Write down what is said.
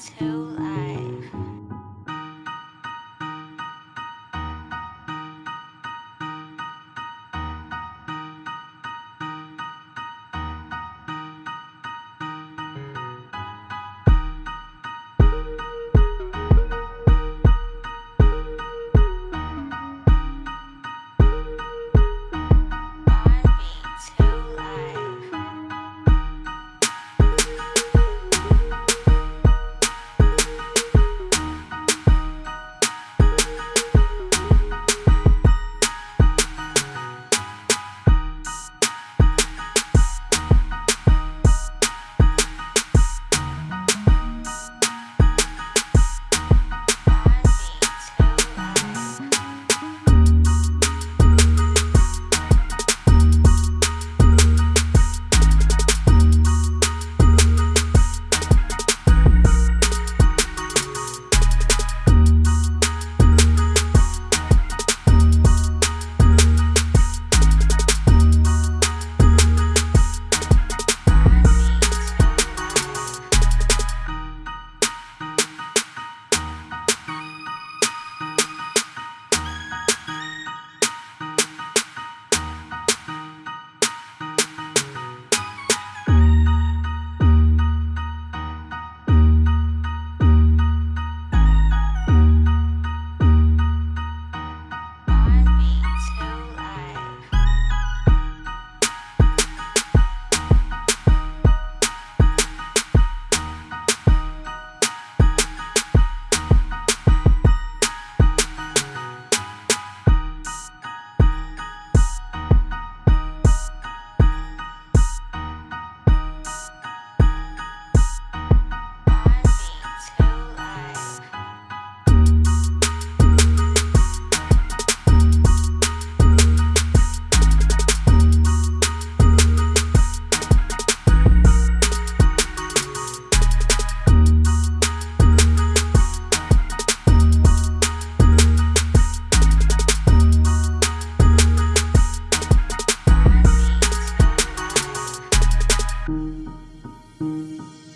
until I Música